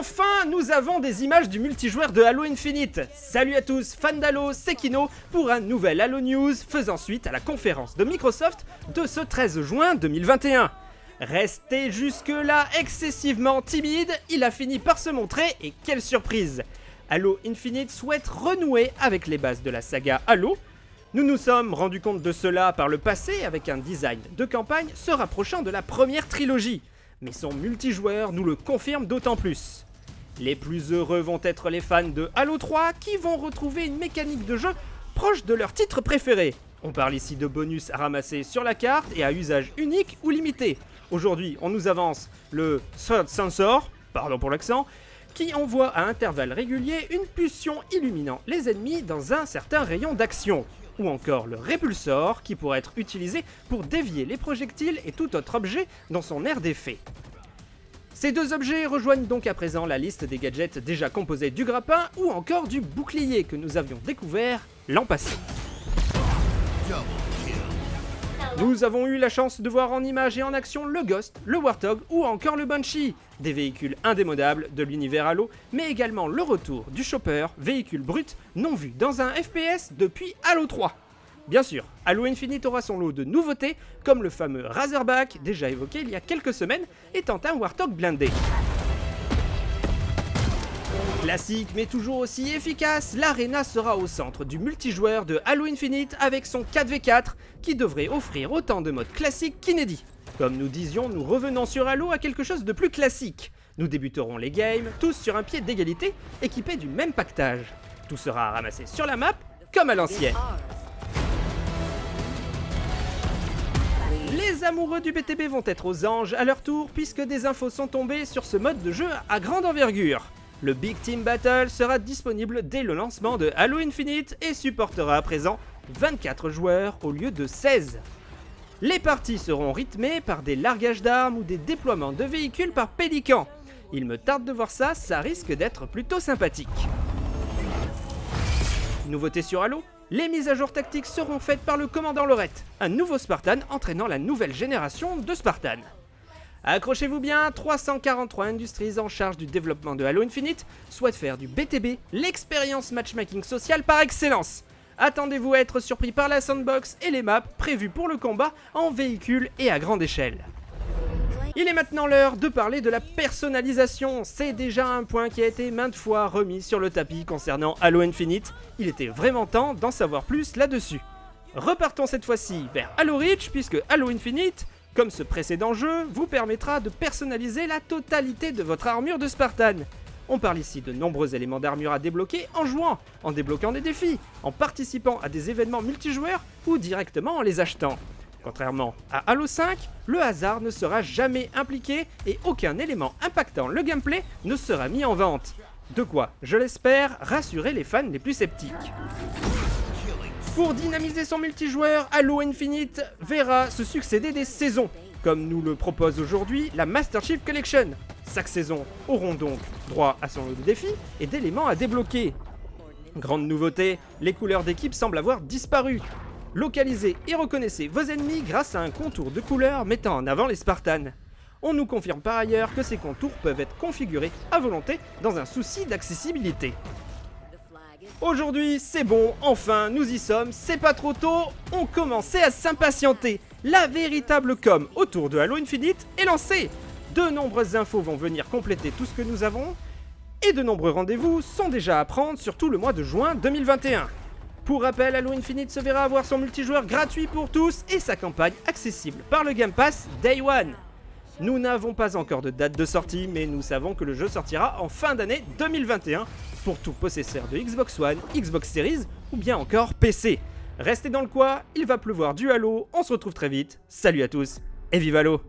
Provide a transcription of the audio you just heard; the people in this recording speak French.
Enfin, nous avons des images du multijoueur de Halo Infinite. Salut à tous, fans d'Halo, c'est Kino pour un nouvel Halo News faisant suite à la conférence de Microsoft de ce 13 juin 2021. Resté jusque-là excessivement timide, il a fini par se montrer et quelle surprise Halo Infinite souhaite renouer avec les bases de la saga Halo. Nous nous sommes rendus compte de cela par le passé avec un design de campagne se rapprochant de la première trilogie mais son multijoueur nous le confirme d'autant plus. Les plus heureux vont être les fans de Halo 3 qui vont retrouver une mécanique de jeu proche de leur titre préféré. On parle ici de bonus à ramasser sur la carte et à usage unique ou limité. Aujourd'hui, on nous avance le Third Sensor, pardon pour l'accent, qui envoie à intervalles réguliers une pulsion illuminant les ennemis dans un certain rayon d'action ou encore le répulsor qui pourrait être utilisé pour dévier les projectiles et tout autre objet dans son aire d'effet. Ces deux objets rejoignent donc à présent la liste des gadgets déjà composés du grappin ou encore du bouclier que nous avions découvert l'an passé. Nous avons eu la chance de voir en image et en action le Ghost, le Warthog ou encore le Banshee, des véhicules indémodables de l'univers Halo, mais également le retour du Chopper, véhicule brut non vu dans un FPS depuis Halo 3. Bien sûr, Halo Infinite aura son lot de nouveautés, comme le fameux Razorback, déjà évoqué il y a quelques semaines, étant un Warthog blindé. Classique mais toujours aussi efficace, l'Arena sera au centre du multijoueur de Halo Infinite avec son 4v4 qui devrait offrir autant de modes classiques qu'inédits. Comme nous disions, nous revenons sur Halo à quelque chose de plus classique. Nous débuterons les games, tous sur un pied d'égalité, équipés du même pactage. Tout sera ramassé sur la map, comme à l'ancienne. Les amoureux du BTB vont être aux anges à leur tour puisque des infos sont tombées sur ce mode de jeu à grande envergure. Le Big Team Battle sera disponible dès le lancement de Halo Infinite et supportera à présent 24 joueurs au lieu de 16. Les parties seront rythmées par des largages d'armes ou des déploiements de véhicules par Pélican. Il me tarde de voir ça, ça risque d'être plutôt sympathique. Nouveauté sur Halo les mises à jour tactiques seront faites par le commandant Lorette, un nouveau Spartan entraînant la nouvelle génération de Spartan. Accrochez-vous bien, 343 Industries en charge du développement de Halo Infinite souhaitent faire du BTB l'expérience matchmaking social par excellence. Attendez-vous à être surpris par la sandbox et les maps prévues pour le combat en véhicule et à grande échelle. Il est maintenant l'heure de parler de la personnalisation. C'est déjà un point qui a été maintes fois remis sur le tapis concernant Halo Infinite. Il était vraiment temps d'en savoir plus là-dessus. Repartons cette fois-ci vers Halo Reach puisque Halo Infinite comme ce précédent jeu, vous permettra de personnaliser la totalité de votre armure de Spartan. On parle ici de nombreux éléments d'armure à débloquer en jouant, en débloquant des défis, en participant à des événements multijoueurs ou directement en les achetant. Contrairement à Halo 5, le hasard ne sera jamais impliqué et aucun élément impactant le gameplay ne sera mis en vente. De quoi, je l'espère, rassurer les fans les plus sceptiques. Pour dynamiser son multijoueur, Halo Infinite verra se succéder des saisons, comme nous le propose aujourd'hui la Master Chief Collection. Chaque saison auront donc droit à son lot de défis et d'éléments à débloquer. Grande nouveauté, les couleurs d'équipe semblent avoir disparu. Localisez et reconnaissez vos ennemis grâce à un contour de couleurs mettant en avant les Spartans. On nous confirme par ailleurs que ces contours peuvent être configurés à volonté dans un souci d'accessibilité. Aujourd'hui, c'est bon, enfin, nous y sommes, c'est pas trop tôt, on commençait à s'impatienter. La véritable com autour de Halo Infinite est lancée. De nombreuses infos vont venir compléter tout ce que nous avons, et de nombreux rendez-vous sont déjà à prendre sur tout le mois de juin 2021. Pour rappel, Halo Infinite se verra avoir son multijoueur gratuit pour tous et sa campagne accessible par le Game Pass Day One. Nous n'avons pas encore de date de sortie, mais nous savons que le jeu sortira en fin d'année 2021 pour tout possesseur de Xbox One, Xbox Series ou bien encore PC. Restez dans le coin, il va pleuvoir du Halo, on se retrouve très vite, salut à tous et vive Halo